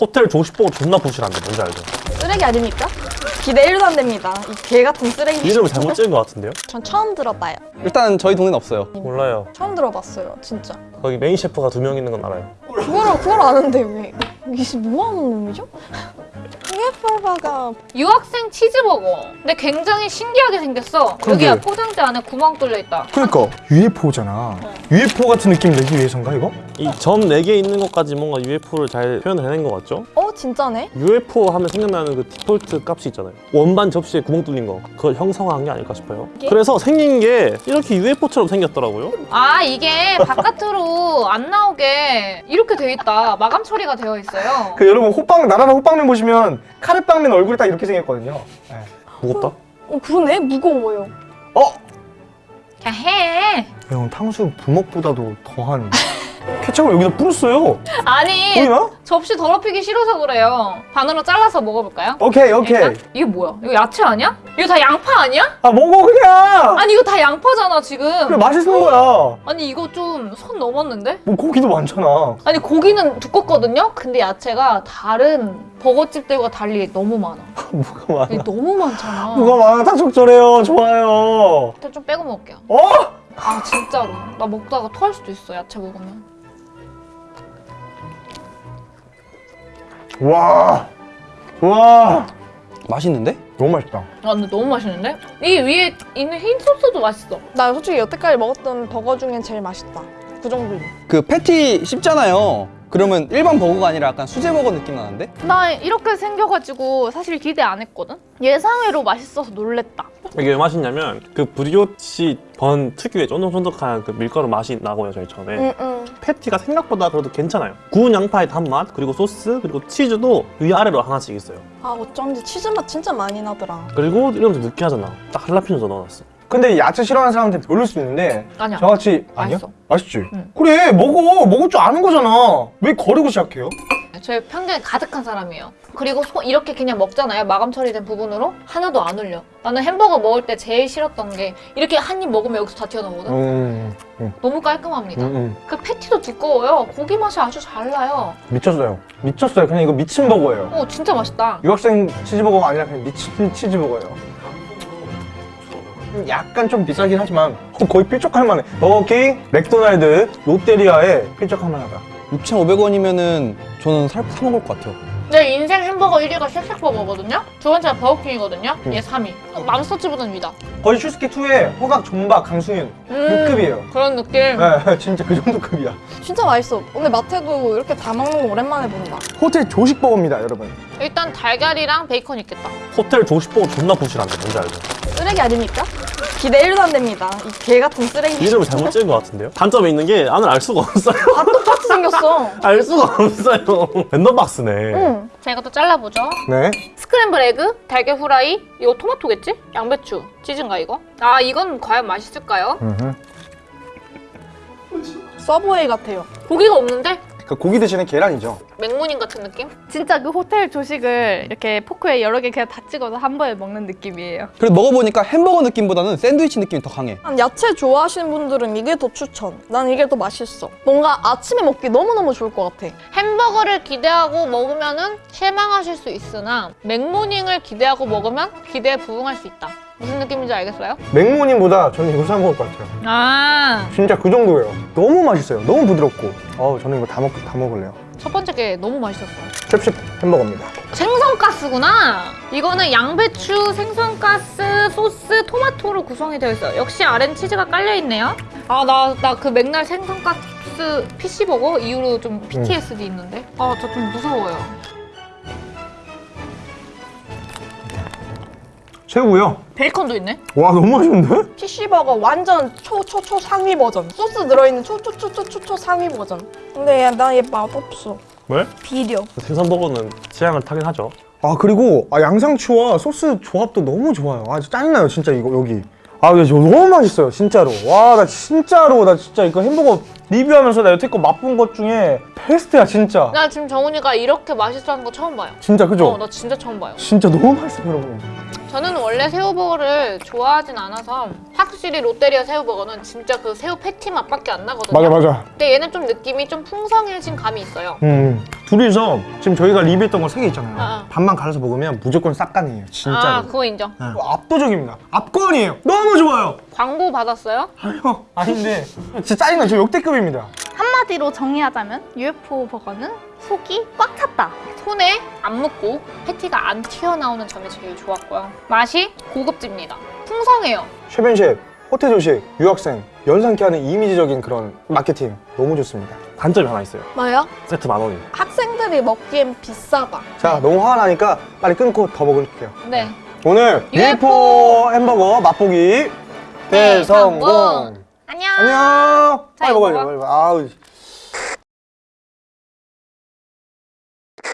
호텔 조식버거 존나 부실한데 뭔지 알죠? 쓰레기 아닙니까? 기대 1도 안 됩니다. 이 개 같은 쓰레기. 이름을 잘못 지은 것 같은데요? 전 처음 들어봐요. 일단 저희 동네는 없어요. 몰라요 처음 들어봤어요, 진짜. 거기 메인 셰프가 두 명 있는 건 알아요 그걸 그걸 아는데 왜? 이게 뭐 하는 놈이죠? UFO가 유학생 치즈버거. 근데 굉장히 신기하게 생겼어. 그러게. 여기야 포장지 안에 구멍 뚫려 있다. 그러니까 UFO잖아. UFO 같은 느낌 내기 위해서인가 이거? 이 점 4개 있는 것까지 뭔가 UFO를 잘 표현을 해낸 것 같죠? 어 진짜네? UFO 하면 생각나는 그 디폴트 값이 있잖아요 원반 접시에 구멍 뚫린 거 그걸 형성한 게 아닐까 싶어요 이게? 그래서 생긴 게 이렇게 UFO처럼 생겼더라고요 아 이게 바깥으로 안 나오게 이렇게 돼 있다. 마감 처리가 되어 있어요. 그 여러분 호빵 나라라 호빵면 보시면 카레빵면 얼굴이 딱 이렇게 생겼거든요. 네. 무겁다? 어 그러네 무거워요. 어? 그냥 해. 형 탕수육 부먹보다도 더한 케첩을 여기다 뿌렸어요. 아니 보이나? 접시 더럽히기 싫어서 그래요. 반으로 잘라서 먹어볼까요? 오케이 오케이. 일단? 이게 뭐야? 이거 야채 아니야? 이거 다 양파 아니야? 아 먹어 그냥. 아니 이거 다 양파잖아 지금. 그래 맛있는 거야. 아니 이거 좀 선 넘었는데? 뭐 고기도 많잖아. 아니 고기는 두껍거든요? 근데 야채가 다른 버거집들과 달리 너무 많아. 뭐가 많아. 너무 많잖아. 뭐가 많아. 다 적절해요. 좋아요. 일단 좀 빼고 먹을게요. 어? 아 진짜로. 나 먹다가 토할 수도 있어 야채 먹으면. 와. 와. 맛있는데? 너무 맛있다. 아 근데 너무 맛있는데? 이 위에 있는 흰 소스도 맛있어. 나 솔직히 여태까지 먹었던 버거 중엔 제일 맛있다. 그 정도임. 그 패티 씹잖아요. 그러면 일반 버거가 아니라 약간 수제 버거 느낌 나는데? 나 이렇게 생겨가지고 사실 기대 안 했거든? 예상외로 맛있어서 놀랬다. 이게 왜 맛있냐면 그 브리오치 번 특유의 쫀득쫀득한 그 밀가루 맛이 나고요 저희 처음에 응응. 패티가 생각보다 그래도 괜찮아요 구운 양파의 단맛 그리고 소스 그리고 치즈도 위아래로 하나씩 있어요 아 어쩐지 치즈 맛 진짜 많이 나더라. 그리고 이러면서 느끼하잖아 딱 할라피뇨도 넣어놨어 근데 야채 싫어하는 사람한테 별로일 수 있는데 아니야. 저같이 아니야? 맛있어. 맛있지? 응. 그래 먹어 먹을 줄 아는 거잖아 왜 거르고 시작해요? 저희 편견이 가득한 사람이에요. 그리고 소- 이렇게 그냥 먹잖아요. 마감 처리된 부분으로 하나도 안 흘려. 나는 햄버거 먹을 때 제일 싫었던 게 이렇게 한 입 먹으면 여기서 다 튀어나오거든. 음, 음, 너무 깔끔합니다. 음, 음. 그 패티도 두꺼워요. 고기 맛이 아주 잘 나요. 미쳤어요 미쳤어요 그냥 이거 미친 버거예요 오 진짜 맛있다. 유학생 치즈버거가 아니라 그냥 미친 치즈버거예요 약간 좀 비싸긴 하지만 어, 거의 필적할 만해 버거킹, 맥도날드, 롯데리아에 필적할 만하다 6,500원이면은 저는 사, 사 먹을 것 같아요. 내 인생 햄버거 1위가 쉑쉑버거거든요. 두 번째가 버거킹이거든요. 음. 얘 3위. 맘스터치보다는 위다. 거의 슈스케2의 허각, 존박, 강승윤 음, 그 급이에요 그런 느낌. 네, 진짜 그 정도 급이야 진짜 맛있어. 근데 마태도 이렇게 다 먹는 거 오랜만에 본다. 호텔 조식버거입니다 여러분 일단 달걀이랑 베이컨 있겠다. 호텔 조식버거 존나 부실한데 뭔지 알죠? 쓰레기 아닙니까? 기대 1도 안 됩니다. 이 개 같은 쓰레기. 이름을 잘못 지은 것 같은데요? 단점이 있는 게 안을 알 수가 없어요 다 똑같이 생겼어. 알 수가 없어요 랜덤박스네 응. 자 이것도 잘라보죠. 네 스크램블 에그, 달걀 후라이, 이거 토마토겠지? 양배추, 치즈인가 이거? 아 이건 과연 맛있을까요? 서브웨이 같아요. 고기가 없는데? 그 고기 대신에 계란이죠 맥모닝 같은 느낌? 진짜 그 호텔 조식을 이렇게 포크에 여러 개 그냥 다 찍어서 한 번에 먹는 느낌이에요. 그래도 먹어보니까 햄버거 느낌보다는 샌드위치 느낌이 더 강해. 난 야채 좋아하시는 분들은 이게 더 추천. 난 이게 더 맛있어. 뭔가 아침에 먹기 너무너무 좋을 것 같아. 햄버거를 기대하고 먹으면 은 실망하실 수 있으나 맥모닝을 기대하고 먹으면 기대에 부응할 수 있다. 무슨 느낌인지 알겠어요? 맥모님보다 저는 이거 사 먹을 것 같아요 아, 진짜 그 정도예요 너무 맛있어요 너무 부드럽고 어우 저는 이거 다, 먹, 다 먹을래요 첫 번째 게 너무 맛있었어. cep십 햄버거입니다 생선가스구나. 이거는 양배추, 생선가스, 소스, 토마토로 구성이 되어 있어요. 역시 아렌 치즈가 깔려 있네요. 아, 나 나 그 맥날 생선가스 PC버거 이후로 좀 PTSD 있는데. 아, 저 좀 무서워요. 최고요 베이컨도 있네. 와 너무 맛있는데? PC버거 완전 초 초 초 상위 버전. 소스 들어있는 초 초 초 초초 상위 버전. 근데 나얘 맛없어. 왜? 비려. 생선버거는 취향을 타긴 하죠 아 그리고 아, 양상추와 소스 조합도 너무 좋아요 아 짜증나요 진짜 이거 여기 아 근데 저 너무 맛있어요 진짜로 와 나 진짜로 나 진짜 이거 햄버거 리뷰하면서 나 여태껏 맛본 것 중에 베스트야 진짜 나 지금 정훈이가 이렇게 맛있어 하는 거 처음 봐요. 진짜 그죠? 어, 나 진짜 처음 봐요. 진짜 너무 맛있어요 여러분 저는 원래 새우버거를 좋아하진 않아서 확실히 롯데리아 새우버거는 진짜 그 새우 패티 맛밖에 안 나거든요. 맞아 맞아. 근데 얘는 좀 느낌이 좀 풍성해진 감이 있어요. 음 둘이서 지금 저희가 리뷰했던 거 세 개 있잖아요. 아. 반만 갈아서 먹으면 무조건 싹간이에요. 진짜로. 아, 그거 인정. 네. 압도적입니다. 압권이에요. 너무 좋아요. 광고 받았어요? 아니요. 아닌데 진짜 짜증나. 저 역대급입니다. 한마디로 정의하자면 UFO 버거는 속이 꽉 찼다. 손에 안 묻고 패티가 안 튀어나오는 점이 제일 좋았고요. 맛이 고급집니다. 풍성해요. 셰프, 호텔 조식, 유학생, 연상케 하는 이미지적인 그런 마케팅 너무 좋습니다. 단점이 하나 있어요. 뭐요? 세트 만 원이. 학생들이 먹기엔 비싸다. 자, 너무 화가 나니까 빨리 끊고 더 먹을게요. 네. 오늘 UFO UFO 햄버거 맛보기 대성공. 안녕. 안녕. 빨리 이거 먹어요. 먹어. 빨리 먹어. 아우.